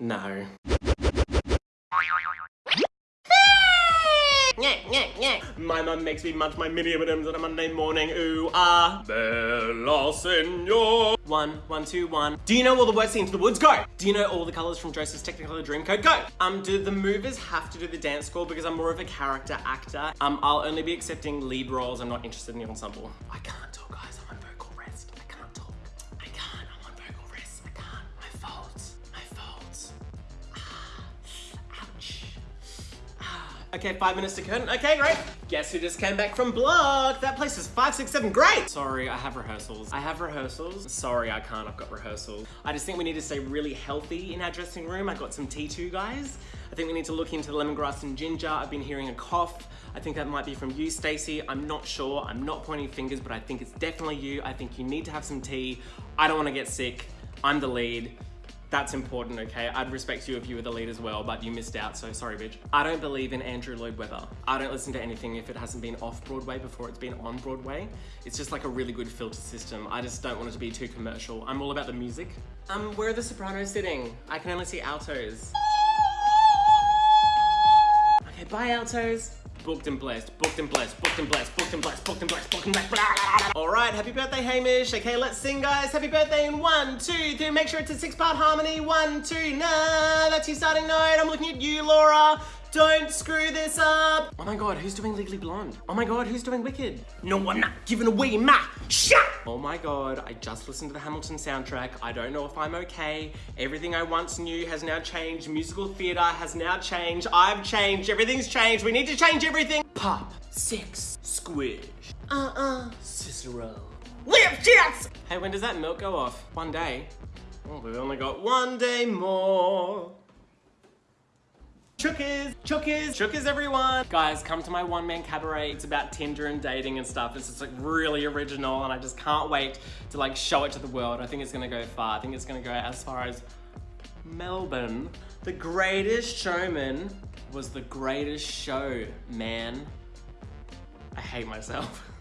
No. My mum makes me munch my mini M&Ms on a Monday morning. Ooh ah. Bella Senor. One, one, two, one. Do you know all the words into the woods? Go. Do you know all the colors from Joseph's Technicolor Dreamcoat? Go. Um, do the movers have to do the dance score because I'm more of a character actor? Um, I'll only be accepting lead roles. I'm not interested in the ensemble. I can't Okay, five minutes to curtain. Okay, great. Guess who just came back from block? That place is five, six, seven. Great. Sorry, I have rehearsals. I have rehearsals. Sorry, I can't. I've got rehearsals. I just think we need to stay really healthy in our dressing room. I got some T2 guys. I think we need to look into the lemongrass and ginger. I've been hearing a cough. I think that might be from you, Stacey. I'm not sure. I'm not pointing fingers, but I think it's definitely you. I think you need to have some tea. I don't want to get sick. I'm the lead. That's important, okay? I'd respect you if you were the lead as well, but you missed out, so sorry, bitch. I don't believe in Andrew Lloyd Webber. I don't listen to anything if it hasn't been off Broadway before it's been on Broadway. It's just like a really good filter system. I just don't want it to be too commercial. I'm all about the music. Um, where are the sopranos sitting? I can only see altos. Okay, bye altos. Booked and blessed, booked and blessed, booked and blessed, booked and blessed, booked and blessed, booked and blessed. Blah, blah, blah. All right, happy birthday, Hamish. Okay, let's sing, guys. Happy birthday in one, two, three. Make sure it's a six-part harmony. One, two, nah. That's your starting note. I'm looking at you, Laura. Don't screw this up. Oh my god, who's doing Legally Blonde? Oh my god, who's doing Wicked? No, I'm not giving away my shot. Oh my god, I just listened to the Hamilton soundtrack. I don't know if I'm okay. Everything I once knew has now changed. Musical theater has now changed. I've changed. Everything's changed. We need to change everything. Pop, six, squish. Uh-uh, Cicero. Lipschitz! Hey, when does that milk go off? One day. Oh, we've only got one day more. Chookas, chookas, chookas everyone. Guys, come to my one man cabaret. It's about Tinder and dating and stuff. It's just like really original and I just can't wait to like show it to the world. I think it's gonna go far. I think it's gonna go as far as Melbourne. The greatest showman was the greatest show, man. I hate myself.